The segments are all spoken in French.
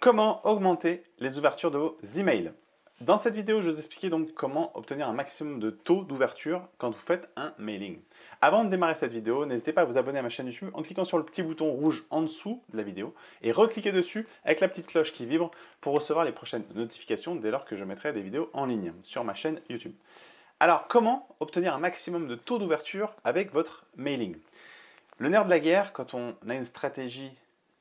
Comment augmenter les ouvertures de vos emails Dans cette vidéo, je vais vous expliquer donc comment obtenir un maximum de taux d'ouverture quand vous faites un mailing. Avant de démarrer cette vidéo, n'hésitez pas à vous abonner à ma chaîne YouTube en cliquant sur le petit bouton rouge en dessous de la vidéo et recliquez dessus avec la petite cloche qui vibre pour recevoir les prochaines notifications dès lors que je mettrai des vidéos en ligne sur ma chaîne YouTube. Alors, comment obtenir un maximum de taux d'ouverture avec votre mailing? Le nerf de la guerre, quand on a une stratégie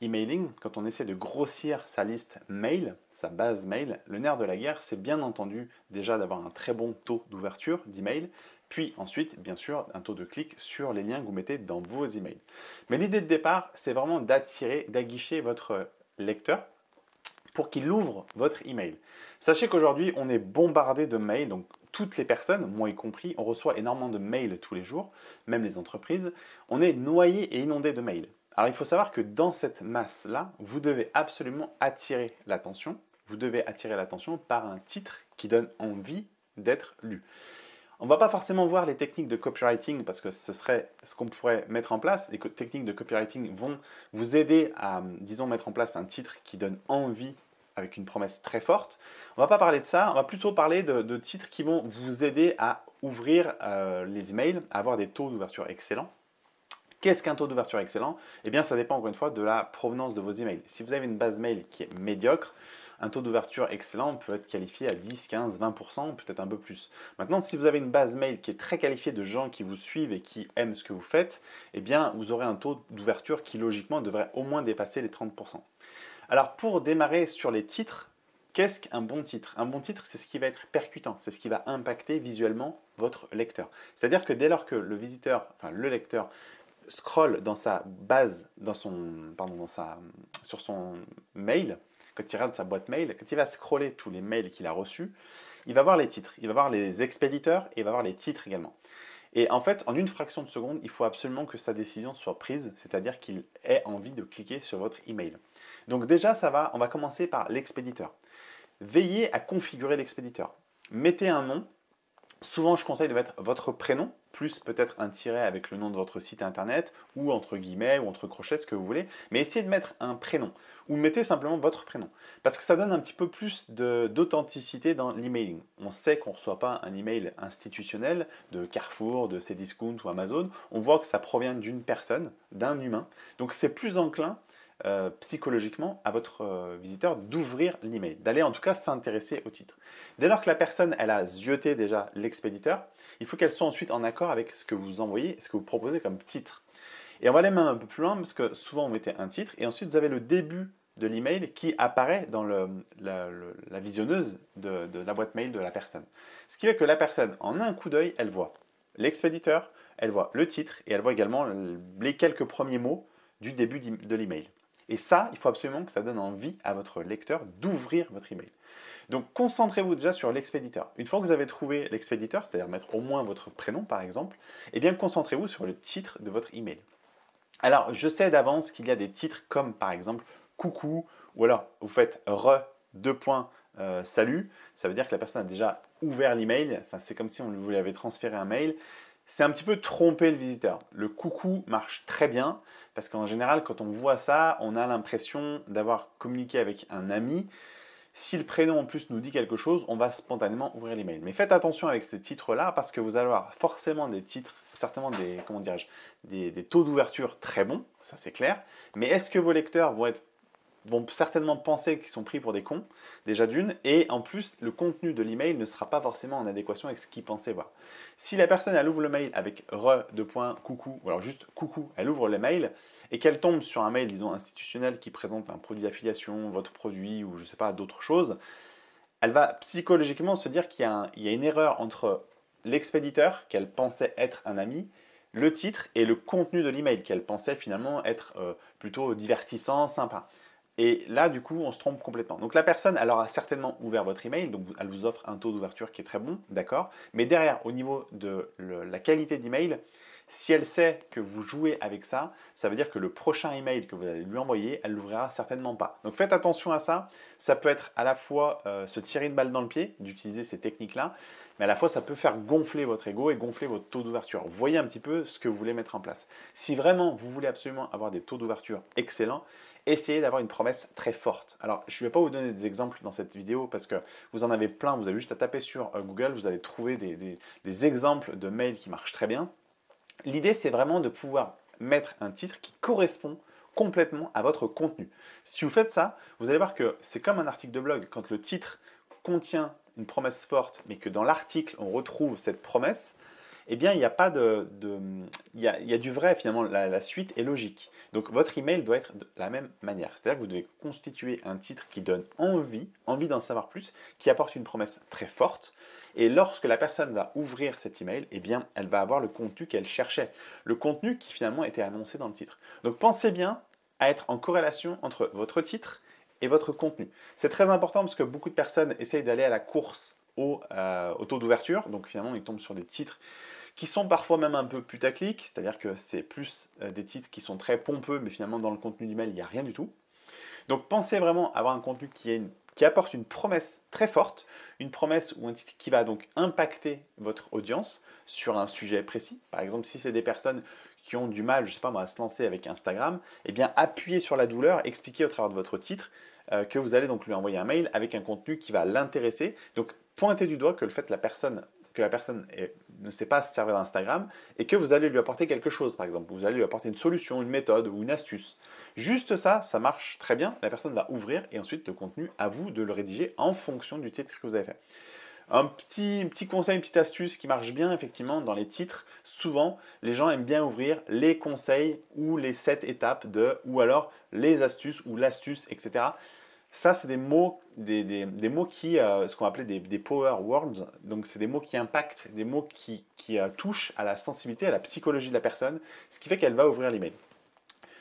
emailing, quand on essaie de grossir sa liste mail, sa base mail, le nerf de la guerre, c'est bien entendu déjà d'avoir un très bon taux d'ouverture d'email, puis ensuite, bien sûr, un taux de clic sur les liens que vous mettez dans vos emails. Mais l'idée de départ, c'est vraiment d'attirer, d'aguicher votre lecteur pour qu'il ouvre votre email. Sachez qu'aujourd'hui, on est bombardé de mails, donc toutes les personnes, moi y compris, on reçoit énormément de mails tous les jours, même les entreprises, on est noyé et inondé de mails. Alors il faut savoir que dans cette masse-là, vous devez absolument attirer l'attention. Vous devez attirer l'attention par un titre qui donne envie d'être lu. On ne va pas forcément voir les techniques de copywriting parce que ce serait ce qu'on pourrait mettre en place. Les techniques de copywriting vont vous aider à, disons, mettre en place un titre qui donne envie avec une promesse très forte. On ne va pas parler de ça, on va plutôt parler de, titres qui vont vous aider à ouvrir euh, les emails, à avoir des taux d'ouverture excellents. Qu'est-ce qu'un taux d'ouverture excellent? Eh bien, ça dépend encore une fois de la provenance de vos emails. Si vous avez une base mail qui est médiocre, un taux d'ouverture excellent peut être qualifié à 10, 15, 20%, peut-être un peu plus. Maintenant, si vous avez une base mail qui est très qualifiée de gens qui vous suivent et qui aiment ce que vous faites, eh bien, vous aurez un taux d'ouverture qui, logiquement, devrait au moins dépasser les 30%. Alors, pour démarrer sur les titres, Qu'est-ce qu'un bon titre? Un bon titre, c'est ce qui va être percutant, c'est ce qui va impacter visuellement votre lecteur. C'est-à-dire que dès lors que le visiteur, enfin le lecteur, scroll dans sa base, dans son, sur son mail, quand il regarde sa boîte mail, quand il va scroller tous les mails qu'il a reçus, il va voir les titres, il va voir les expéditeurs et il va voir les titres également. Et en fait, en une fraction de seconde, il faut absolument que sa décision soit prise, c'est-à-dire qu'il ait envie de cliquer sur votre email. Donc déjà, ça va, on va commencer par l'expéditeur. Veillez à configurer l'expéditeur. Mettez un nom Souvent, je conseille de mettre votre prénom, plus peut-être un tiret avec le nom de votre site internet, ou entre guillemets, ou entre crochets, ce que vous voulez. Mais essayez de mettre un prénom, ou mettez simplement votre prénom. Parce que ça donne un petit peu plus d'authenticité dans l'emailing. On sait qu'on ne reçoit pas un email institutionnel de Carrefour, de Cdiscount ou Amazon. On voit que ça provient d'une personne, d'un humain. Donc c'est plus enclin euh, psychologiquement à votre euh, visiteur d'ouvrir l'email, d'aller en tout cas s'intéresser au titre. Dès lors que la personne elle a zioté déjà l'expéditeur, il faut qu'elle soit ensuite en accord avec ce que vous envoyez, ce que vous proposez comme titre. Et on va aller même un peu plus loin parce que souvent vous mettez un titre et ensuite vous avez le début de l'email qui apparaît dans la, visionneuse de, de la boîte mail de la personne. Ce qui fait que la personne, en un coup d'œil, elle voit l'expéditeur, elle voit le titre et elle voit également les quelques premiers mots du début de l'email. Et ça, il faut absolument que ça donne envie à votre lecteur d'ouvrir votre email. Donc concentrez-vous déjà sur l'expéditeur. Une fois que vous avez trouvé l'expéditeur, c'est-à-dire mettre au moins votre prénom par exemple, eh bien concentrez-vous sur le titre de votre email. Alors je sais d'avance qu'il y a des titres comme par exemple coucou ou alors vous faites re deux points euh, salut, ça veut dire que la personne a déjà ouvert l'email, enfin c'est comme si on lui avait transféré un mail, c'est un petit peu tromper le visiteur. Le coucou marche très bien parce qu'en général, quand on voit ça, on a l'impression d'avoir communiqué avec un ami. Si le prénom en plus nous dit quelque chose, on va spontanément ouvrir l'email. Mais faites attention avec ces titres-là parce que vous allez avoir forcément des titres, certainement des, comment des, des taux d'ouverture très bons, ça c'est clair. Mais est-ce que vos lecteurs vont être vont certainement penser qu'ils sont pris pour des cons, déjà d'une, et en plus, le contenu de l'email ne sera pas forcément en adéquation avec ce qu'ils pensaient voir. Si la personne, elle ouvre le mail avec re, de points, coucou, ou alors juste coucou, elle ouvre le mail, et qu'elle tombe sur un mail, disons, institutionnel qui présente un produit d'affiliation, votre produit, ou je ne sais pas, d'autres choses, elle va psychologiquement se dire qu'il y, a une erreur entre l'expéditeur, qu'elle pensait être un ami, le titre et le contenu de l'email qu'elle pensait finalement être euh, plutôt divertissant, sympa. Et là, du coup, on se trompe complètement. Donc la personne, elle aura certainement ouvert votre email, donc elle vous offre un taux d'ouverture qui est très bon, d'accord Mais derrière, au niveau de la qualité d'email, Si elle sait que vous jouez avec ça, ça veut dire que le prochain email que vous allez lui envoyer, elle l'ouvrira certainement pas. Donc faites attention à ça. Ça peut être à la fois euh, se tirer une balle dans le pied, d'utiliser ces techniques-là, mais à la fois ça peut faire gonfler votre ego et gonfler votre taux d'ouverture. Voyez un petit peu ce que vous voulez mettre en place. Si vraiment vous voulez absolument avoir des taux d'ouverture excellents, essayez d'avoir une promesse très forte. Alors, je ne vais pas vous donner des exemples dans cette vidéo parce que vous en avez plein. Vous avez juste à taper sur euh, Google, vous allez trouver des, exemples de mails qui marchent très bien. L'idée, c'est vraiment de pouvoir mettre un titre qui correspond complètement à votre contenu. Si vous faites ça, vous allez voir que c'est comme un article de blog. Quand le titre contient une promesse forte, mais que dans l'article, on retrouve cette promesse, eh bien, il n'y a pas de... il, y a, du vrai, finalement, la, suite est logique. Donc, votre email doit être de la même manière. C'est-à-dire que vous devez constituer un titre qui donne envie, envie d'en savoir plus, qui apporte une promesse très forte. Et lorsque la personne va ouvrir cet email, eh bien, elle va avoir le contenu qu'elle cherchait. Le contenu qui, finalement, était annoncé dans le titre. Donc, pensez bien à être en corrélation entre votre titre et votre contenu. C'est très important parce que beaucoup de personnes essayent d'aller à la course au, euh, au taux d'ouverture. Donc, finalement, ils tombent sur des titres qui sont parfois même un peu putaclic, c'est-à-dire que c'est plus euh, des titres qui sont très pompeux, mais finalement dans le contenu du mail, il n'y a rien du tout. Donc pensez vraiment avoir un contenu qui, qui apporte une promesse très forte, une promesse ou un titre qui va donc impacter votre audience sur un sujet précis. Par exemple, si c'est des personnes qui ont du mal, je sais pas moi, à se lancer avec Instagram, eh bien appuyez sur la douleur, expliquez au travers de votre titre euh, que vous allez donc lui envoyer un mail avec un contenu qui va l'intéresser. Donc pointez du doigt que le fait que la personne que la personne ne sait pas se servir d'Instagram et que vous allez lui apporter quelque chose, par exemple. Vous allez lui apporter une solution, une méthode ou une astuce. Juste ça, ça marche très bien. La personne va ouvrir et ensuite le contenu, à vous de le rédiger en fonction du titre que vous avez fait. Un petit, petit conseil, une petite astuce qui marche bien effectivement dans les titres, souvent les gens aiment bien ouvrir les conseils ou les 7 étapes de, ou alors les astuces ou l'astuce, etc. Ça, c'est des mots, des, mots qui, euh, ce qu'on appelait des, des, power words, donc c'est des mots qui impactent, des mots qui, euh, touchent à la sensibilité, à la psychologie de la personne, ce qui fait qu'elle va ouvrir l'email.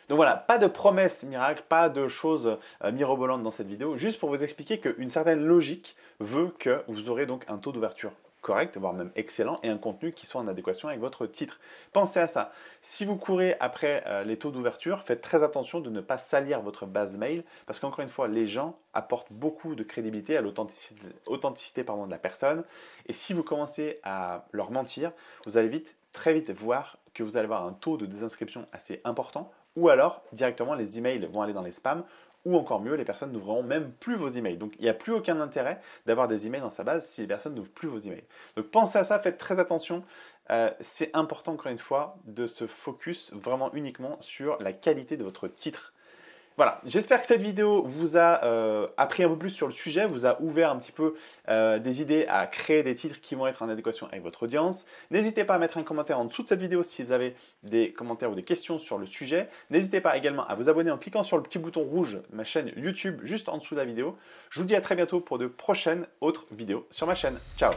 Donc voilà, pas de promesses miracles, pas de choses euh, mirobolantes dans cette vidéo, juste pour vous expliquer qu'une certaine logique veut que vous aurez donc un taux d'ouverture correct, voire même excellent, et un contenu qui soit en adéquation avec votre titre. Pensez à ça. Si vous courez après euh, les taux d'ouverture, faites très attention de ne pas salir votre base mail, parce qu'encore une fois, les gens apportent beaucoup de crédibilité à l'authenticité de la personne, et si vous commencez à leur mentir, vous allez vite, très vite voir que vous allez avoir un taux de désinscription assez important, ou alors directement les emails vont aller dans les spams, ou encore mieux, les personnes n'ouvriront même plus vos emails. Donc il n'y a plus aucun intérêt d'avoir des emails dans sa base si les personnes n'ouvrent plus vos emails. Donc pensez à ça, faites très attention. Euh, c'est important encore une fois de se focus vraiment uniquement sur la qualité de votre titre. Voilà, j'espère que cette vidéo vous a euh, appris un peu plus sur le sujet, vous a ouvert un petit peu euh, des idées à créer des titres qui vont être en adéquation avec votre audience. N'hésitez pas à mettre un commentaire en dessous de cette vidéo si vous avez des commentaires ou des questions sur le sujet. N'hésitez pas également à vous abonner en cliquant sur le petit bouton rouge de ma chaîne YouTube juste en dessous de la vidéo. Je vous dis à très bientôt pour de prochaines autres vidéos sur ma chaîne. Ciao